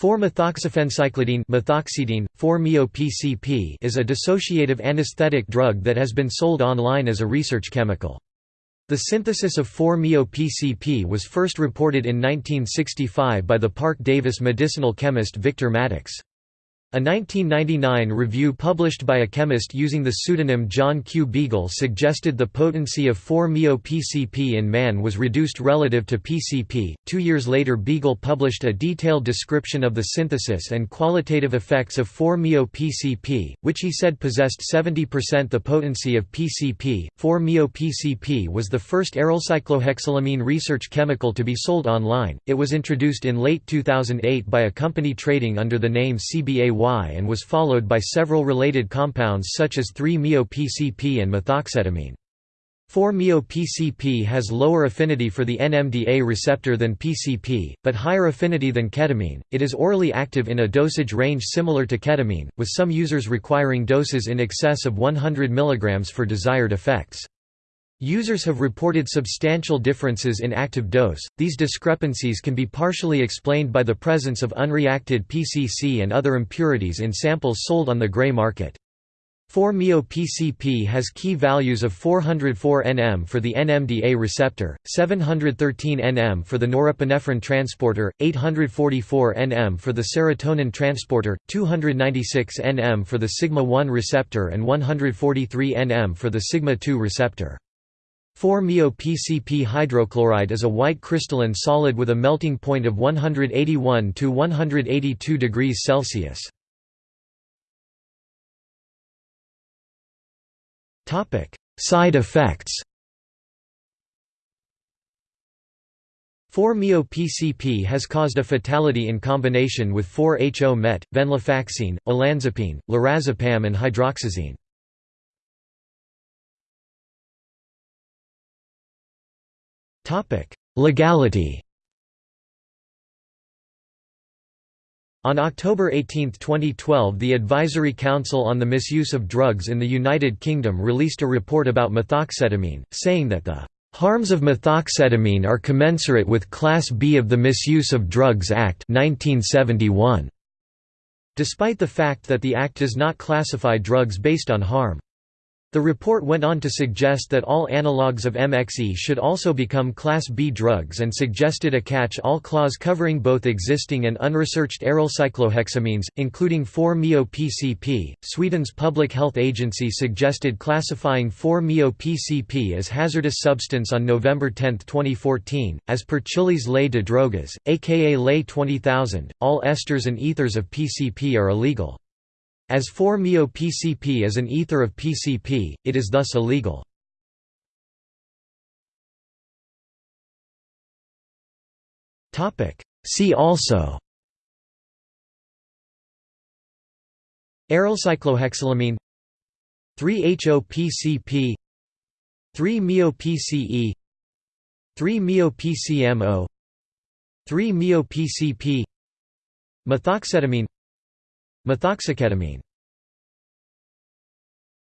4-methoxyphencyclidine methoxidine, 4-MeO-PCP is a dissociative anesthetic drug that has been sold online as a research chemical. The synthesis of 4-MeO-PCP was first reported in 1965 by the Park Davis medicinal chemist Victor Maddox. A 1999 review published by a chemist using the pseudonym John Q. Beagle suggested the potency of 4-MeO-PCP in man was reduced relative to PCP. Two years later, Beagle published a detailed description of the synthesis and qualitative effects of 4-MeO-PCP, which he said possessed 70% the potency of PCP. 4-MeO-PCP was the first aryl cyclohexylamine research chemical to be sold online. It was introduced in late 2008 by a company trading under the name CBA and was followed by several related compounds such as 3-MeO-PCP and methoxetamine. 4-MeO-PCP has lower affinity for the NMDA receptor than PCP, but higher affinity than ketamine. It is orally active in a dosage range similar to ketamine, with some users requiring doses in excess of 100 mg for desired effects. Users have reported substantial differences in active dose. These discrepancies can be partially explained by the presence of unreacted PCC and other impurities in samples sold on the gray market. 4-MeO-PCP has key values of 404 nm for the NMDA receptor, 713 nm for the norepinephrine transporter, 844 nm for the serotonin transporter, 296 nm for the sigma-1 receptor and 143 nm for the sigma-2 receptor. 4-MeO-PCP hydrochloride is a white crystalline solid with a melting point of 181 to 182 degrees Celsius. Topic: Side effects. 4-MeO-PCP has caused a fatality in combination with 4-HO-MET, venlafaxine, olanzapine, lorazepam and hydroxyzine. Legality On October 18, 2012 the Advisory Council on the Misuse of Drugs in the United Kingdom released a report about methoxetamine, saying that the "...harms of methoxetamine are commensurate with Class B of the Misuse of Drugs Act 1971", despite the fact that the Act does not classify drugs based on harm. The report went on to suggest that all analogues of MXE should also become Class B drugs and suggested a catch-all clause covering both existing and unresearched aryl cyclohexamines, including 4-MeO-PCP. Sweden's public health agency suggested classifying 4-MeO-PCP as hazardous substance on November 10, 2014. As per Chile's Ley de Drogas, aka Ley 20000, all esters and ethers of PCP are illegal. As 4-MeO-PCP is an ether of PCP, it is thus illegal. See also. Arylcyclohexylamine 3-HO-PCP 3-MeO-PCE 3-MeO-PCMO 3-MeO-PCP Methoxetamine Methoxyketamine